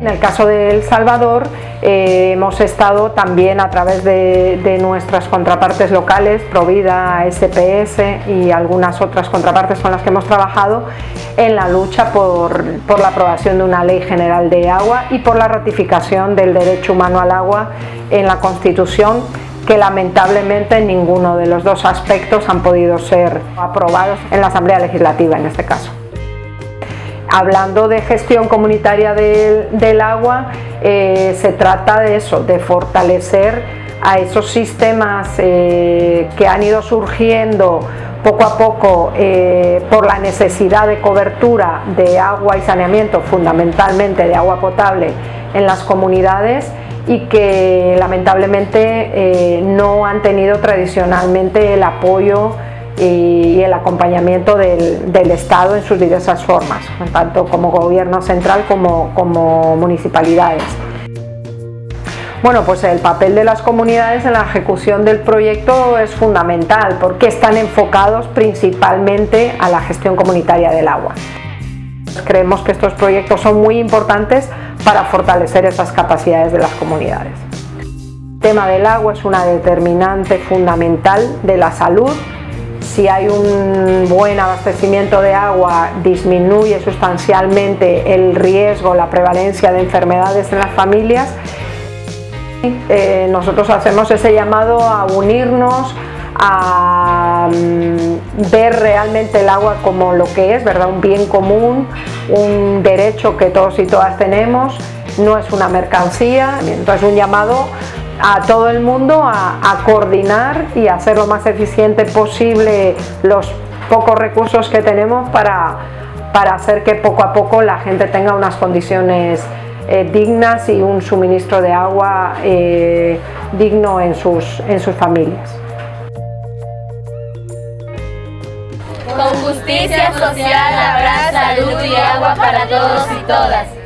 En el caso de El Salvador eh, hemos estado también a través de, nuestras contrapartes locales, Provida, SPS y algunas otras contrapartes con las que hemos trabajado en la lucha por, la aprobación de una ley general de agua y por la ratificación del derecho humano al agua en la Constitución que lamentablemente en ninguno de los dos aspectos han podido ser aprobados en la Asamblea Legislativa en este caso hablando de gestión comunitaria del, agua, eh, se trata de eso, de fortalecer a esos sistemas eh, que han ido surgiendo poco a poco eh, por la necesidad de cobertura de agua y saneamiento, fundamentalmente de agua potable en las comunidades y que lamentablemente no han tenido tradicionalmente el apoyo y el acompañamiento del, Estado en sus diversas formas, tanto como gobierno central como, como municipalidades. Bueno, pues el papel de las comunidades en la ejecución del proyecto es fundamental porque están enfocados principalmente a la gestión comunitaria del agua. Creemos que estos proyectos son muy importantes para fortalecer esas capacidades de las comunidades. El tema del agua es una determinante fundamental de la salud si hay un buen abastecimiento de agua disminuye sustancialmente el riesgo, la prevalencia de enfermedades en las familias. Eh, nosotros hacemos ese llamado a unirnos, a mm, ver realmente el agua como lo que es, ¿verdad? un bien común, un derecho que todos y todas tenemos, no es una mercancía, entonces un llamado a todo el mundo a, coordinar y hacer lo más eficiente posible los pocos recursos que tenemos para, para hacer que poco a poco la gente tenga unas condiciones eh, dignas y un suministro de agua eh, digno en sus, en sus familias. Con justicia social habrá salud y agua para todos y todas.